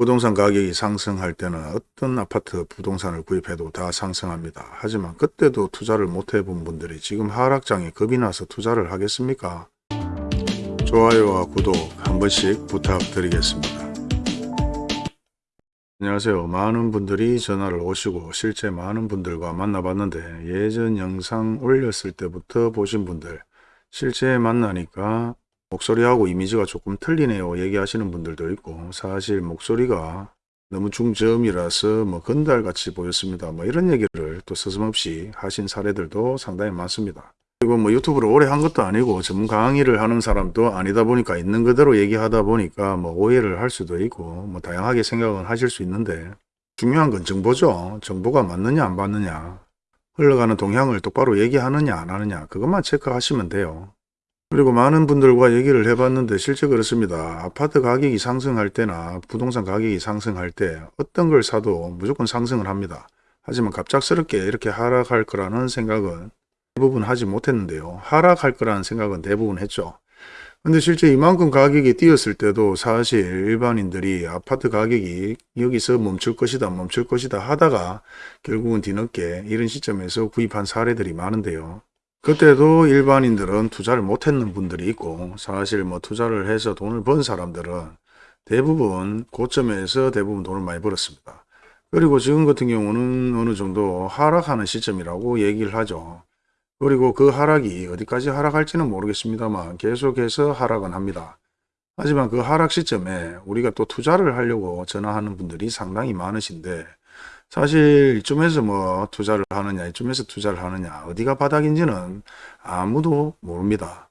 부동산 가격이 상승할 때는 어떤 아파트 부동산을 구입해도 다 상승합니다. 하지만 그때도 투자를 못 해본 분들이 지금 하락장에 겁이 나서 투자를 하겠습니까? 좋아요와 구독 한 번씩 부탁드리겠습니다. 안녕하세요. 많은 분들이 전화를 오시고 실제 많은 분들과 만나봤는데 예전 영상 올렸을 때부터 보신 분들 실제 만나니까 목소리하고 이미지가 조금 틀리네요. 얘기하시는 분들도 있고. 사실 목소리가 너무 중저음이라서 뭐 건달같이 보였습니다. 뭐 이런 얘기를 또 서슴없이 하신 사례들도 상당히 많습니다. 그리고 뭐 유튜브를 오래 한 것도 아니고 전문 강의를 하는 사람도 아니다 보니까 있는 그대로 얘기하다 보니까 뭐 오해를 할 수도 있고 뭐 다양하게 생각은 하실 수 있는데 중요한 건 정보죠. 정보가 맞느냐 안 맞느냐 흘러가는 동향을 똑바로 얘기하느냐 안 하느냐 그것만 체크하시면 돼요 그리고 많은 분들과 얘기를 해봤는데 실제 그렇습니다. 아파트 가격이 상승할 때나 부동산 가격이 상승할 때 어떤 걸 사도 무조건 상승을 합니다. 하지만 갑작스럽게 이렇게 하락할 거라는 생각은 대부분 하지 못했는데요. 하락할 거라는 생각은 대부분 했죠. 근데 실제 이만큼 가격이 뛰었을 때도 사실 일반인들이 아파트 가격이 여기서 멈출 것이다 멈출 것이다 하다가 결국은 뒤늦게 이런 시점에서 구입한 사례들이 많은데요. 그때도 일반인들은 투자를 못했는 분들이 있고 사실 뭐 투자를 해서 돈을 번 사람들은 대부분 고점에서 대부분 돈을 많이 벌었습니다. 그리고 지금 같은 경우는 어느 정도 하락하는 시점이라고 얘기를 하죠. 그리고 그 하락이 어디까지 하락할지는 모르겠습니다만 계속해서 하락은 합니다. 하지만 그 하락 시점에 우리가 또 투자를 하려고 전화하는 분들이 상당히 많으신데 사실 이쯤에서 뭐 투자를 하느냐 이쯤에서 투자를 하느냐 어디가 바닥인지는 아무도 모릅니다.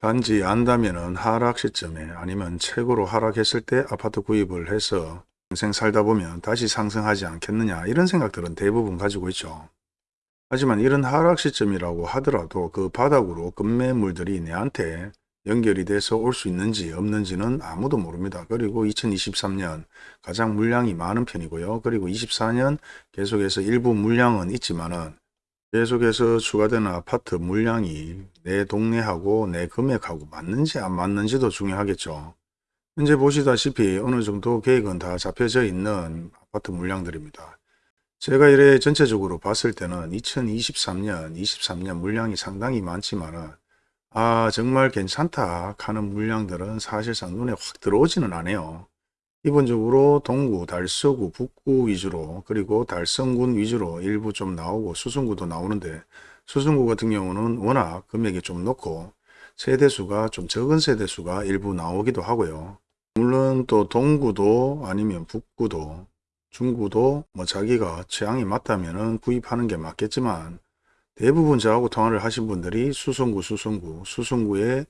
단지 안다면은 하락 시점에 아니면 최고로 하락했을 때 아파트 구입을 해서 평생 살다 보면 다시 상승하지 않겠느냐 이런 생각들은 대부분 가지고 있죠. 하지만 이런 하락 시점이라고 하더라도 그 바닥으로 급매물들이 내한테 연결이 돼서 올 수 있는지 없는지는 아무도 모릅니다. 그리고 2023년 가장 물량이 많은 편이고요. 그리고 24년 계속해서 일부 물량은 있지만은 계속해서 추가되는 아파트 물량이 내 동네하고 내 금액하고 맞는지 안 맞는지도 중요하겠죠. 현재 보시다시피 어느 정도 계획은 다 잡혀져 있는 아파트 물량들입니다. 제가 이래 전체적으로 봤을 때는 2023년, 23년 물량이 상당히 많지만은 아 정말 괜찮다 하는 물량들은 사실상 눈에 확 들어오지는 않아요. 기본적으로 동구, 달서구, 북구 위주로 그리고 달성군 위주로 일부 좀 나오고 수성구도 나오는데 수성구 같은 경우는 워낙 금액이 좀 높고 세대수가 좀 적은 세대수가 일부 나오기도 하고요. 물론 또 동구도 아니면 북구도 중구도 뭐 자기가 취향이 맞다면 구입하는 게 맞겠지만 대부분 저하고 통화를 하신 분들이 수성구 수성구 수성구에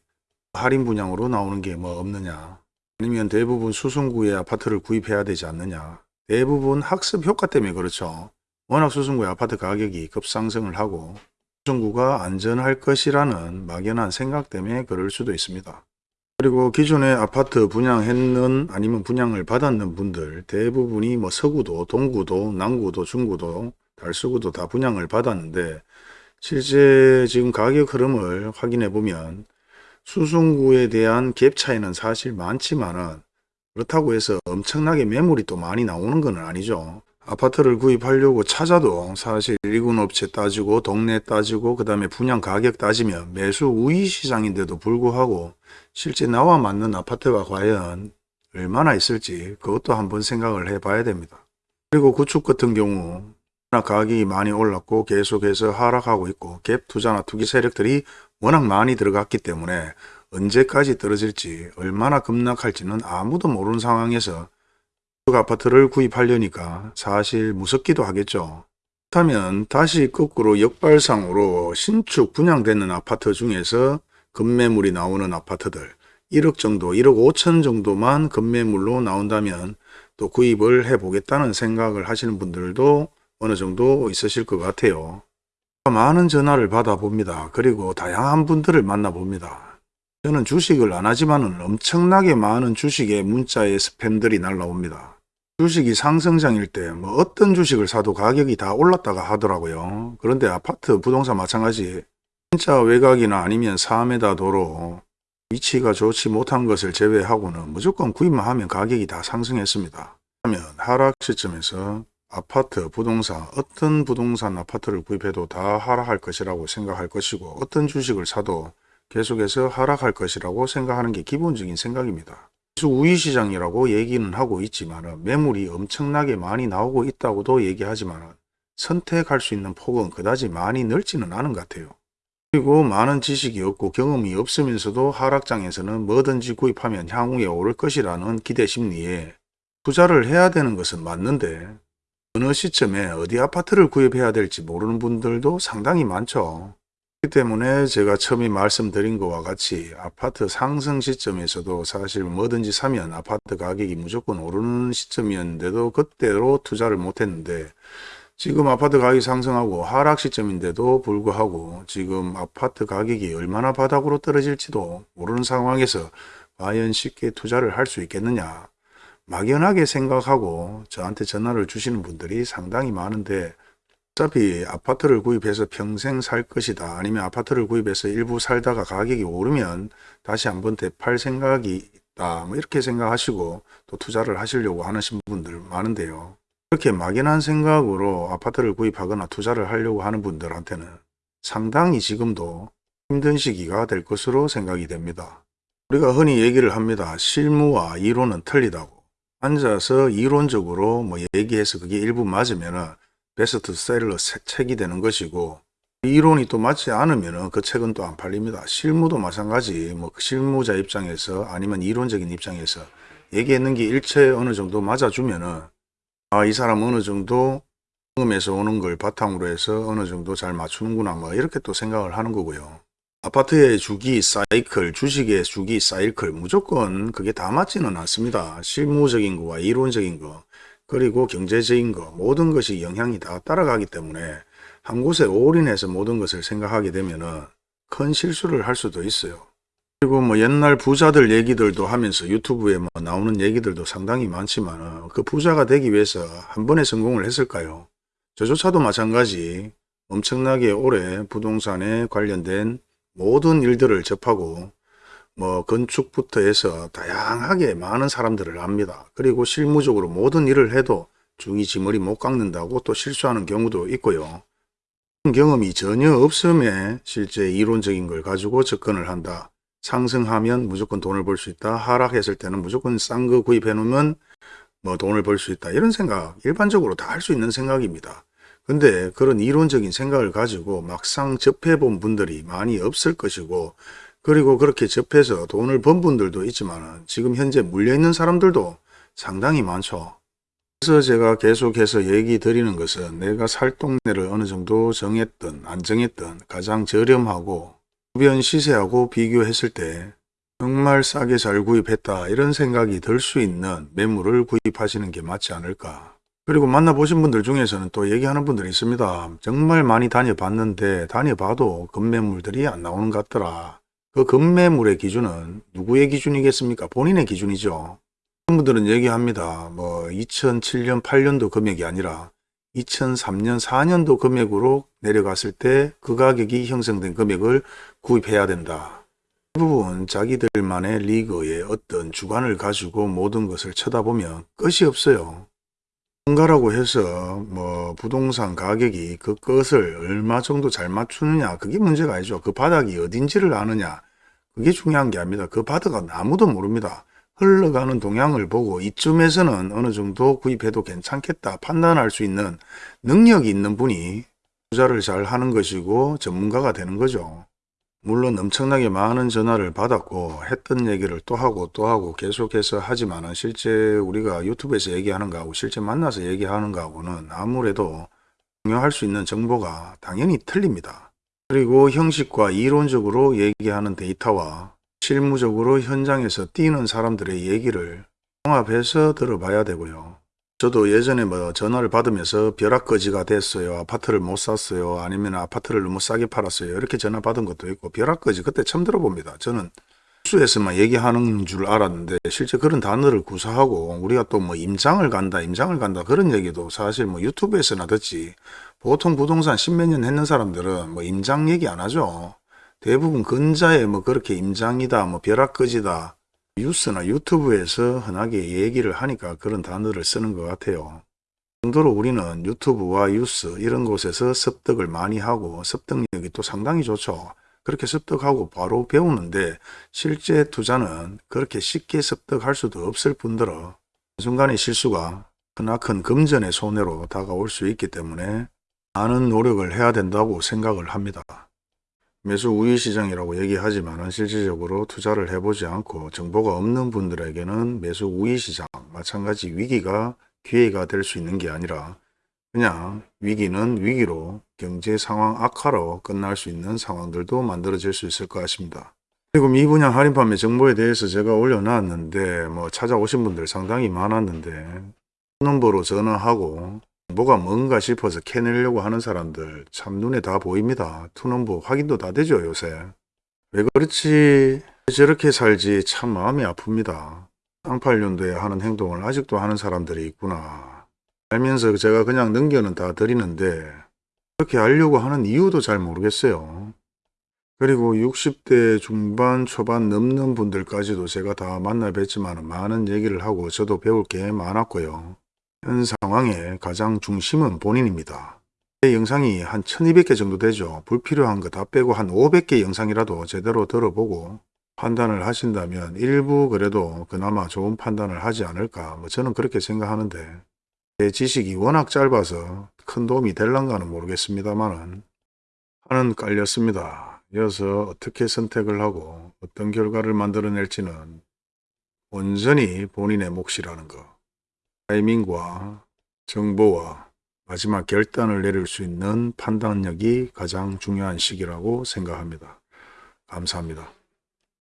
할인 분양으로 나오는 게 뭐 없느냐. 아니면 대부분 수성구에 아파트를 구입해야 되지 않느냐. 대부분 학습 효과 때문에 그렇죠. 워낙 수성구의 아파트 가격이 급상승을 하고 수성구가 안전할 것이라는 막연한 생각 때문에 그럴 수도 있습니다. 그리고 기존에 아파트 분양했는 아니면 분양을 받았는 분들 대부분이 뭐 서구도 동구도 남구도 중구도 달서구도 다 분양을 받았는데 실제 지금 가격 흐름을 확인해 보면 수송구에 대한 갭 차이는 사실 많지만은 그렇다고 해서 엄청나게 매물이 또 많이 나오는 건 아니죠. 아파트를 구입하려고 찾아도 사실 일군 업체 따지고 동네 따지고 그 다음에 분양 가격 따지면 매수 우위 시장인데도 불구하고 실제 나와 맞는 아파트가 과연 얼마나 있을지 그것도 한번 생각을 해 봐야 됩니다. 그리고 구축 같은 경우 가격이 많이 올랐고 계속해서 하락하고 있고 갭 투자나 투기 세력들이 워낙 많이 들어갔기 때문에 언제까지 떨어질지 얼마나 급락할지는 아무도 모르는 상황에서 그 아파트를 구입하려니까 사실 무섭기도 하겠죠. 그렇다면 다시 거꾸로 역발상으로 신축 분양되는 아파트 중에서 급매물이 나오는 아파트들 1억 정도 1억 5천 정도만 급매물로 나온다면 또 구입을 해 보겠다는 생각을 하시는 분들도 어느 정도 있으실 것 같아요. 많은 전화를 받아봅니다. 그리고 다양한 분들을 만나봅니다. 저는 주식을 안 하지만 엄청나게 많은 주식의 문자에 스팸들이 날라옵니다. 주식이 상승장일 때 뭐 어떤 주식을 사도 가격이 다 올랐다가 하더라고요. 그런데 아파트, 부동산 마찬가지 진짜 외곽이나 아니면 4m 도로 위치가 좋지 못한 것을 제외하고는 무조건 구입만 하면 가격이 다 상승했습니다. 하면 하락 시점에서 아파트, 부동산, 어떤 부동산 아파트를 구입해도 다 하락할 것이라고 생각할 것이고 어떤 주식을 사도 계속해서 하락할 것이라고 생각하는 게 기본적인 생각입니다. 그래서 우위시장이라고 얘기는 하고 있지만 매물이 엄청나게 많이 나오고 있다고도 얘기하지만 선택할 수 있는 폭은 그다지 많이 넓지는 않은 것 같아요. 그리고 많은 지식이 없고 경험이 없으면서도 하락장에서는 뭐든지 구입하면 향후에 오를 것이라는 기대 심리에 투자를 해야 되는 것은 맞는데 어느 시점에 어디 아파트를 구입해야 될지 모르는 분들도 상당히 많죠. 그렇기 때문에 제가 처음에 말씀드린 것과 같이 아파트 상승 시점에서도 사실 뭐든지 사면 아파트 가격이 무조건 오르는 시점이었는데도 그때로 투자를 못했는데 지금 아파트 가격이 상승하고 하락 시점인데도 불구하고 지금 아파트 가격이 얼마나 바닥으로 떨어질지도 모르는 상황에서 과연 쉽게 투자를 할 수 있겠느냐 막연하게 생각하고 저한테 전화를 주시는 분들이 상당히 많은데 어차피 아파트를 구입해서 평생 살 것이다 아니면 아파트를 구입해서 일부 살다가 가격이 오르면 다시 한번 되팔 생각이 있다 뭐 이렇게 생각하시고 또 투자를 하시려고 하시는 분들 많은데요 그렇게 막연한 생각으로 아파트를 구입하거나 투자를 하려고 하는 분들한테는 상당히 지금도 힘든 시기가 될 것으로 생각이 됩니다. 우리가 흔히 얘기를 합니다. 실무와 이론은 틀리다고. 앉아서 이론적으로 뭐 얘기해서 그게 일부 맞으면 베스트 셀러 책이 되는 것이고 이론이 또 맞지 않으면 그 책은 또 안 팔립니다. 실무도 마찬가지 뭐 실무자 입장에서 아니면 이론적인 입장에서 얘기했는 게 일체 어느 정도 맞아주면은 아, 이 사람 어느 정도 경험에서 오는 걸 바탕으로 해서 어느 정도 잘 맞추는구나 뭐 이렇게 또 생각을 하는 거고요. 아파트의 주기 사이클, 주식의 주기 사이클 무조건 그게 다 맞지는 않습니다. 실무적인 거와 이론적인 거 그리고 경제적인 거 모든 것이 영향이 다 따라가기 때문에 한 곳에 올인해서 모든 것을 생각하게 되면 큰 실수를 할 수도 있어요. 그리고 뭐 옛날 부자들 얘기들도 하면서 유튜브에 뭐 나오는 얘기들도 상당히 많지만 그 부자가 되기 위해서 한 번에 성공을 했을까요? 저조차도 마찬가지 엄청나게 오래 부동산에 관련된 모든 일들을 접하고 뭐 건축부터 해서 다양하게 많은 사람들을 압니다. 그리고 실무적으로 모든 일을 해도 중이지머리 못 깎는다고 또 실수하는 경우도 있고요. 경험이 전혀 없음에 실제 이론적인 걸 가지고 접근을 한다. 상승하면 무조건 돈을 벌 수 있다. 하락했을 때는 무조건 싼 거 구입해 놓으면 뭐 돈을 벌 수 있다. 이런 생각 일반적으로 다 할 수 있는 생각입니다. 근데 그런 이론적인 생각을 가지고 막상 접해 본 분들이 많이 없을 것이고 그리고 그렇게 접해서 돈을 번 분들도 있지만 지금 현재 물려있는 사람들도 상당히 많죠. 그래서 제가 계속해서 얘기 드리는 것은 내가 살 동네를 어느 정도 정했던 안 정했던 가장 저렴하고 주변 시세하고 비교했을 때 정말 싸게 잘 구입했다 이런 생각이 들 수 있는 매물을 구입하시는 게 맞지 않을까. 그리고 만나보신 분들 중에서는 또 얘기하는 분들이 있습니다. 정말 많이 다녀봤는데 다녀봐도 급매물들이 안 나오는 것 같더라. 그 급매물의 기준은 누구의 기준이겠습니까? 본인의 기준이죠. 그런 분들은 얘기합니다. 뭐 2007년 8년도 금액이 아니라 2003년 4년도 금액으로 내려갔을 때 그 가격이 형성된 금액을 구입해야 된다. 대부분 자기들만의 리그의 어떤 주관을 가지고 모든 것을 쳐다보면 끝이 없어요. 뭔가라고 해서 뭐 부동산 가격이 그 것을 얼마 정도 잘 맞추느냐 그게 문제가 아니죠. 그 바닥이 어딘지를 아느냐 그게 중요한 게 아닙니다. 그 바닥은 아무도 모릅니다. 흘러가는 동향을 보고 이쯤에서는 어느 정도 구입해도 괜찮겠다 판단할 수 있는 능력이 있는 분이 투자를 잘 하는 것이고 전문가가 되는 거죠. 물론 엄청나게 많은 전화를 받았고 했던 얘기를 또 하고 또 하고 계속해서 하지만 실제 우리가 유튜브에서 얘기하는 거하고 실제 만나서 얘기하는 거하고는 아무래도 중요할 수 있는 정보가 당연히 틀립니다. 그리고 형식과 이론적으로 얘기하는 데이터와 실무적으로 현장에서 뛰는 사람들의 얘기를 종합해서 들어봐야 되고요. 저도 예전에 뭐 전화를 받으면서 벼락거지가 됐어요. 아파트를 못 샀어요. 아니면 아파트를 너무 싸게 팔았어요. 이렇게 전화 받은 것도 있고 벼락거지 그때 처음 들어봅니다. 저는 뉴스에서만 얘기하는 줄 알았는데 실제 그런 단어를 구사하고 우리가 또 뭐 임장을 간다 임장을 간다 그런 얘기도 사실 뭐 유튜브에서나 듣지 보통 부동산 십몇 년 했는 사람들은 뭐 임장 얘기 안 하죠. 대부분 근자에 뭐 그렇게 임장이다 뭐 벼락거지다 뉴스나 유튜브에서 흔하게 얘기를 하니까 그런 단어를 쓰는 것 같아요. 그 정도로 우리는 유튜브와 뉴스 이런 곳에서 습득을 많이 하고 습득력이 또 상당히 좋죠. 그렇게 습득하고 바로 배우는데 실제 투자는 그렇게 쉽게 습득할 수도 없을 뿐더러 순간의 실수가 크나큰 금전의 손해로 다가올 수 있기 때문에 많은 노력을 해야 된다고 생각을 합니다. 매수 우위 시장이라고 얘기하지만 실질적으로 투자를 해보지 않고 정보가 없는 분들에게는 매수 우위 시장 마찬가지 위기가 기회가 될 수 있는 게 아니라 그냥 위기는 위기로 경제 상황 악화로 끝날 수 있는 상황들도 만들어질 수 있을 것 같습니다. 그리고 미분양 할인 판매 정보에 대해서 제가 올려놨는데 뭐 찾아오신 분들 상당히 많았는데 넘버로 전화하고 뭐가 뭔가 싶어서 캐내려고 하는 사람들 참 눈에 다 보입니다. 투넘버 확인도 다 되죠 요새. 왜 그렇지 저렇게 살지 참 마음이 아픕니다. 쌍팔년도에 하는 행동을 아직도 하는 사람들이 있구나. 알면서 제가 그냥 넘겨는 다 드리는데 그렇게 하려고 하는 이유도 잘 모르겠어요. 그리고 60대 중반 초반 넘는 분들까지도 제가 다 만나 뵀지만 많은 얘기를 하고 저도 배울 게 많았고요. 현 상황의 가장 중심은 본인입니다. 제 영상이 한 1200개 정도 되죠. 불필요한 거 다 빼고 한 500개 영상이라도 제대로 들어보고 판단을 하신다면 일부 그래도 그나마 좋은 판단을 하지 않을까 뭐 저는 그렇게 생각하는데 제 지식이 워낙 짧아서 큰 도움이 될란가는 모르겠습니다만은 하는 깔렸습니다. 이어서 어떻게 선택을 하고 어떤 결과를 만들어낼지는 온전히 본인의 몫이라는 것. 타이밍과 정보와 마지막 결단을 내릴 수 있는 판단력이 가장 중요한 시기라고 생각합니다. 감사합니다.